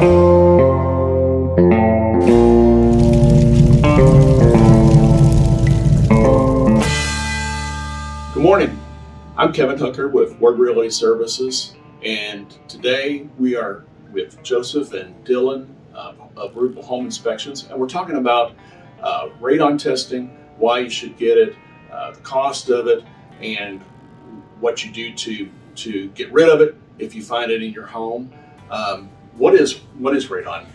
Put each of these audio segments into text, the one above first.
Good morning. I'm Kevin Hooker with Ward Realty Services, and today we are with Joseph and Dylan uh, of Rupel Home Inspections, and we're talking about uh, radon testing, why you should get it, uh, the cost of it, and what you do to to get rid of it if you find it in your home. Um, what is what is radon?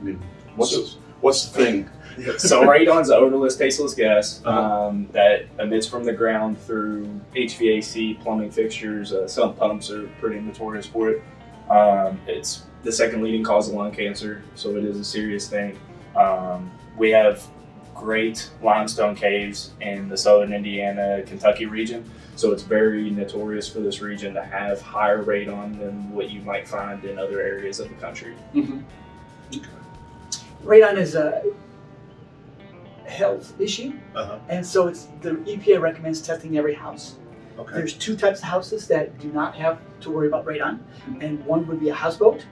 I mean, what's So- what's the thing? so radon's an odorless, tasteless gas Uh-huh. um, that emits from the ground through HVAC, plumbing fixtures. Uh, sump pumps are pretty notorious for it. Um, it's the second leading cause of lung cancer, so it is a serious thing. Um, we have great limestone caves in the southern Indiana, Kentucky region, so it's very notorious for this region to have higher radon than what you might find in other areas of the country. radon is a health issue, Uh-huh. and so it's the EPA recommends testing every house. Okay. There's two types of houses that do not have to worry about radon, and one would be a houseboat,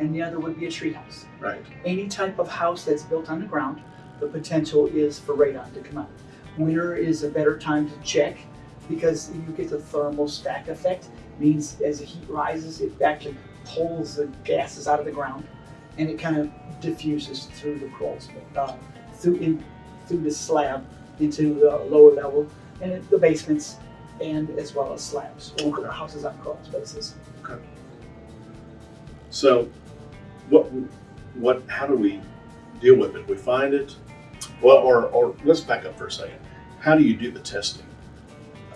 and the other would be a tree house. Right. Any type of house that's built on the ground, the potential is for radon to come out. Winter is a better time to check because you get the thermal stack effect. Means as the heat rises, it actually pulls the gases out of the ground, and it kind of diffuses through the crawls, uh, through in, through the slab into the lower level and the basements, and as well as slabs or houses on crawl spaces. Okay. So, what, what, how do we deal with it? We find it, well, or, or let's back up for a second. How do you do the testing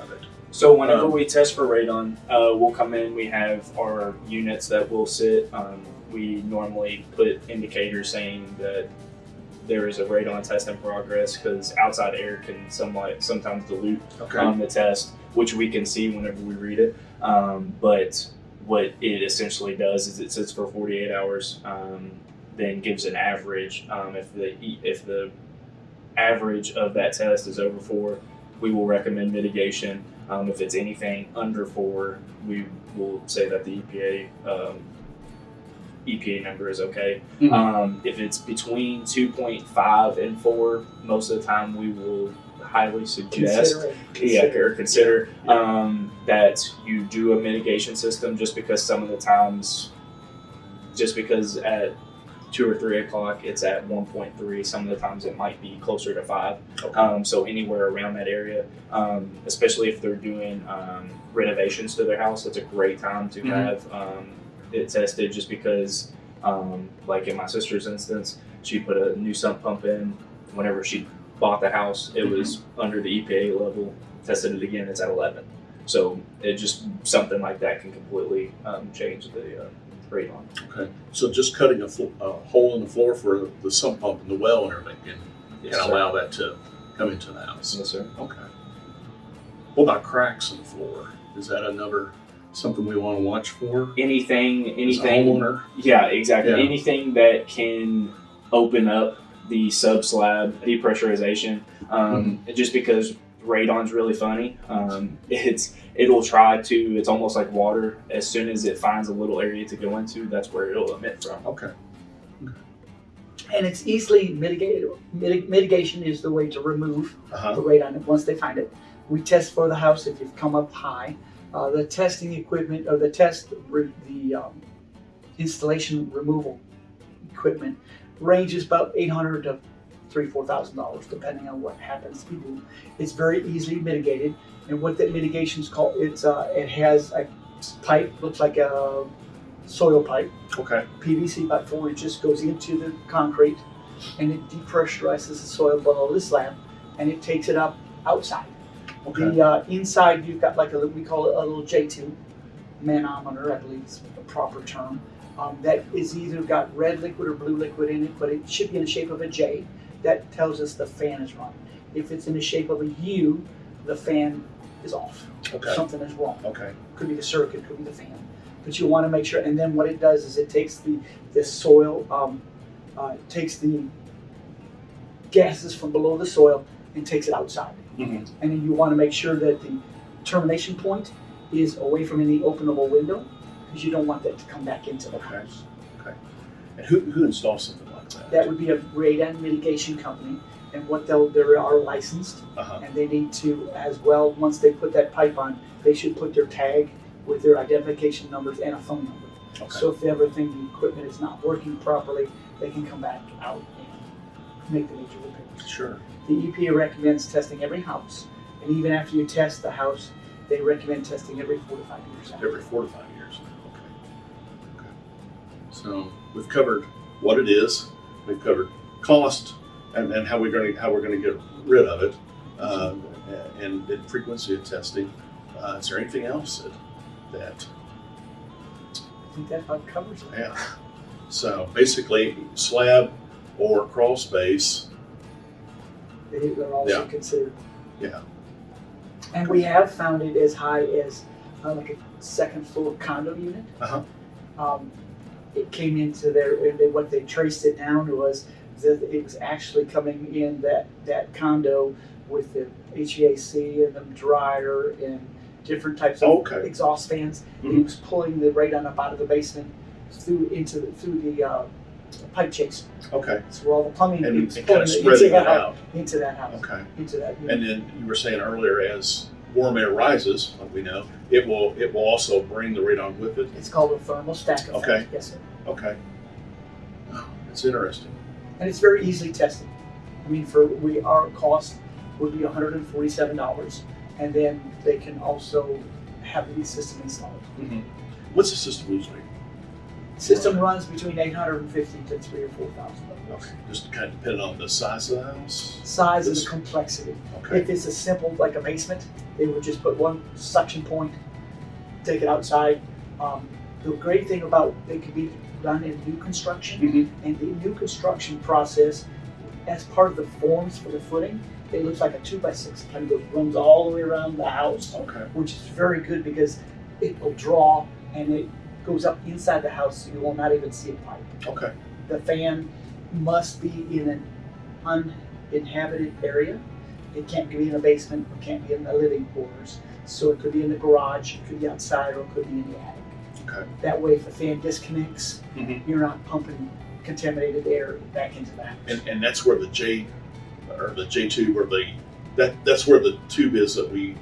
of it? So whenever Um, we test for radon, uh, we'll come in. We have our units that will sit. Um, we normally put indicators saying that there is a radon test in progress because outside air can somewhat sometimes dilute Okay. um, the test, which we can see whenever we read it. Um, but what it essentially does is it sits for 48 hours, um, then gives an average. Um, if the if the average of that test is over four, we will recommend mitigation. Um, if it's anything under four, we will say that the EPA um, EPA number is okay. Mhm. Um, if it's between 2.5 and 4, most of the time we will highly suggest Consider it. yeah, Consider or consider um, that you do a mitigation system just because some of the times, just because at two or three o'clock it's at 1.3, some of the times it might be closer to five. Okay. Um, so anywhere around that area, um, especially if they're doing um, renovations to their house, it's a great time to Mhm. have um, it tested just because, um, like in my sister's instance, she put a new sump pump in whenever she bought the house. It was under the EPA level. Tested it again, it's at 11. So it just something like that can completely um, change the uh, radon. Okay. So just cutting a, a hole in the floor for the sump pump and the well and everything can, Yes, can allow that to come into the house. Yes, sir. Okay. What about cracks in the floor? Is that another something we want to watch for? Anything, anything. homeowner? Yeah, exactly. Yeah. Anything that can open up the sub slab depressurization, um, Mm-hmm. just because radon's really funny. Um, it's it'll try to. It's almost like water. As soon as it finds a little area to go into, that's where it'll emit from. Okay. And it's easily mitigated. Mitig- mitigation is the way to remove Uh-huh. the radon once they find it. We test for the house if you've come up high. Uh, the testing equipment or the test re- the um, installation removal equipment ranges about eight hundred to three four thousand dollars depending on what happens to do. It's very easily mitigated, and what that mitigation is called, it's uh, it has a pipe looks like a soil pipe Okay. PVC about four inches goes into the concrete and it depressurizes the soil below the slab and it takes it up outside. Okay. The uh, inside you've got like a we call it a little J tube manometer, I believe is the proper term. Um, that is either got red liquid or blue liquid in it, but it should be in the shape of a J. That tells us the fan is running. If it's in the shape of a U, the fan is off. Okay. Something is wrong Okay. could be the circuit, could be the fan. But you want to make sure, and then what it does is it takes the, the soil, um, uh, takes the gases from below the soil and takes it outside. Mhm. And then you want to make sure that the termination point is away from any openable window because you don't want that to come back into the house. Okay. house. And who, who installs something that? Would be a radon mitigation company, and what they'll, they are licensed, Uh-huh. and they need to, as well, once they put that pipe on, they should put their tag with their identification numbers and a phone number. Okay. So if they ever think the equipment is not working properly, they can come back out and make the major repairs. Sure. The EPA recommends testing every house, and even after you test the house, they recommend testing every four to five years. after. Every four to five years. Okay. Okay. So we've covered what it is. We've covered cost and, and how we're going to how we're going to get rid of it, uh, and, and frequency of testing. Uh, is there anything else that, that I think that about covers it. yeah? So basically, slab or crawl space. They, they're also Yeah. considered. Yeah. And we have found it as high as uh, like a second floor condo unit. Uh-huh. Um, it came into their, and what they traced it down to was that it was actually coming in that, that condo with the HVAC and the dryer and different types of Okay. exhaust fans. He Mhm. was pulling the radon up out of the basement through into the, through the uh, pipe chase. Okay. So where all the plumbing And, he and kind of spreading it that house, out. into that house, Okay. into that unit. And then you were saying earlier, as warm air rises, like we know, it will it will also bring the radon with it. It's called a thermal stack effect. Okay. Yes, sir. Okay. Oh, It's interesting. And it's very easily tested. I mean, for we our cost would be $147, and then they can also have the system installed. Mm-hmm. What's the system usually? System runs between 850 to three or four thousand dollars. Okay. Just kind of depending on the size of the house. Size and This- the complexity. Okay. If it's a simple like a basement, they would just put one suction point, take it outside. Um, the great thing about they could be done in new construction, Mm-hmm. and the new construction process, as part of the forms for the footing, it looks like a two by six, kind of runs all the way around the house, Okay. which is very good because it will draw and it goes up inside the house, so you will not even see a pipe. Okay. The fan must be in an uninhabited area. It can't be in a basement, it can't be in the living quarters. So it could be in the garage, it could be outside, or it could be in the attic. Okay. That way, if the fan disconnects, Mhm. you're not pumping contaminated air back into the house. And and that's where the J or the J two where the that that's where the tube is that we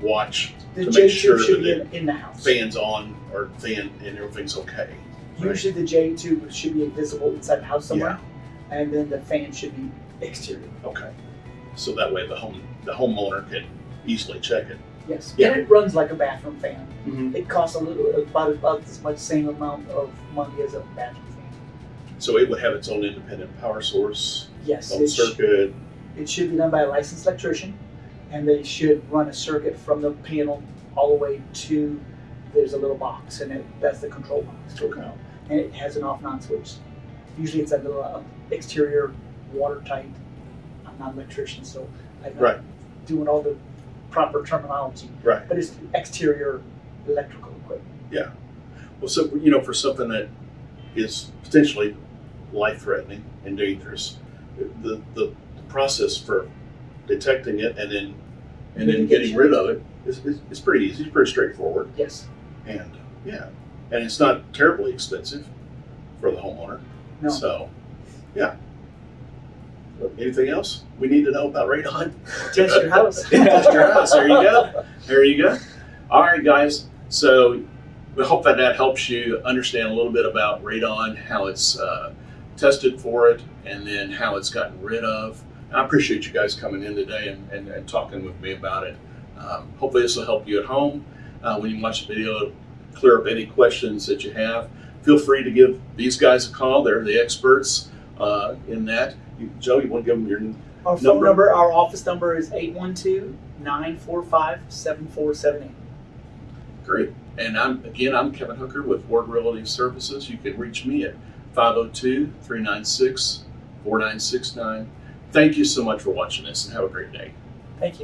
watch the to make J sure tube should that be in, in the house. fans on or fan and everything's okay. Right? Usually, the J tube should be invisible inside the house somewhere, and then the fan should be exterior. Okay. So that way the home the homeowner can easily check it. Yes, Yeah. and it runs like a bathroom fan. Mm-hmm. It costs a little about about as much same amount of money as a bathroom fan. So it would have its own independent power source, Yes, own it, sh- circuit. it should be done by a licensed electrician, and they should run a circuit from the panel all the way to. There's a little box, and it, that's the control box. Okay. And it has an off and on switch. Usually, it's a little uh, exterior, watertight. I'm not an electrician, so I'm not Right. doing all the proper terminology. Right. But it's exterior electrical equipment. Yeah. Well, so you know, for something that is potentially life-threatening and dangerous, the the, the process for detecting it and then and then getting rid of it is, is, is pretty easy. It's pretty straightforward, Yes. and yeah, and it's not terribly expensive for the homeowner. No. So, yeah. Anything else we need to know about radon? Test your house. Test your house. There you go. There you go. All right, guys. So we hope that that helps you understand a little bit about radon, how it's uh, tested for it, and then how it's gotten rid of. And I appreciate you guys coming in today and, and, and talking with me about it. Um, hopefully, this will help you at home uh, when you watch the video. Clear up any questions that you have. Feel free to give these guys a call. They're the experts uh, in that. You, Joe, you want to give them your Our phone Number? number, our office number is 812-945-7478. Great. And I'm again, I'm Kevin Hooker with Ward Realty Services. You can reach me at 502-396-4969. Thank you so much for watching this and have a great day. Thank you.